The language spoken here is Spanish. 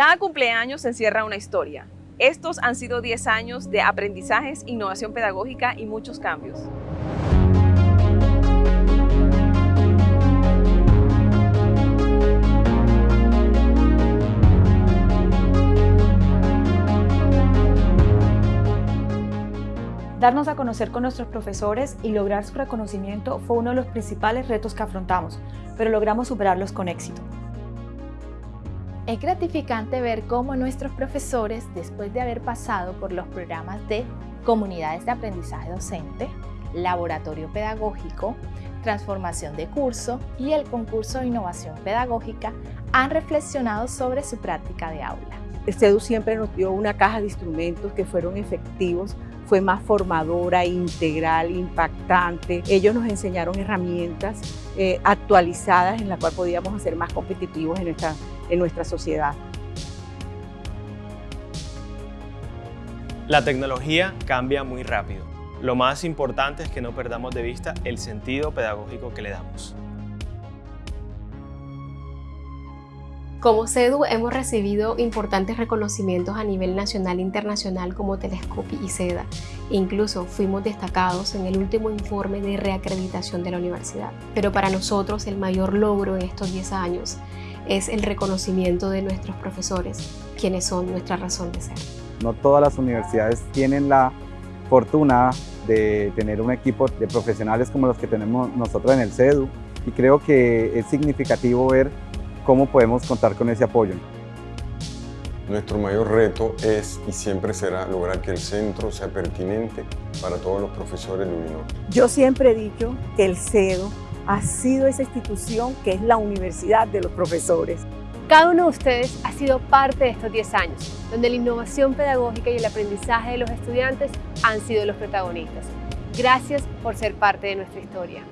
Cada cumpleaños encierra una historia. Estos han sido 10 años de aprendizajes, innovación pedagógica y muchos cambios. Darnos a conocer con nuestros profesores y lograr su reconocimiento fue uno de los principales retos que afrontamos, pero logramos superarlos con éxito. Es gratificante ver cómo nuestros profesores, después de haber pasado por los programas de comunidades de aprendizaje docente, laboratorio pedagógico, transformación de curso y el concurso de innovación pedagógica, han reflexionado sobre su práctica de aula. El CEDU siempre nos dio una caja de instrumentos que fueron efectivos fue más formadora, integral, impactante. Ellos nos enseñaron herramientas eh, actualizadas en las cuales podíamos ser más competitivos en nuestra, en nuestra sociedad. La tecnología cambia muy rápido. Lo más importante es que no perdamos de vista el sentido pedagógico que le damos. Como CEDU hemos recibido importantes reconocimientos a nivel nacional e internacional como Telescopi y SEDA. Incluso fuimos destacados en el último informe de reacreditación de la universidad. Pero para nosotros el mayor logro en estos 10 años es el reconocimiento de nuestros profesores, quienes son nuestra razón de ser. No todas las universidades tienen la fortuna de tener un equipo de profesionales como los que tenemos nosotros en el CEDU y creo que es significativo ver ¿Cómo podemos contar con ese apoyo? Nuestro mayor reto es y siempre será lograr que el centro sea pertinente para todos los profesores de Uninorte. Yo siempre he dicho que el CEDO ha sido esa institución que es la universidad de los profesores. Cada uno de ustedes ha sido parte de estos 10 años, donde la innovación pedagógica y el aprendizaje de los estudiantes han sido los protagonistas. Gracias por ser parte de nuestra historia.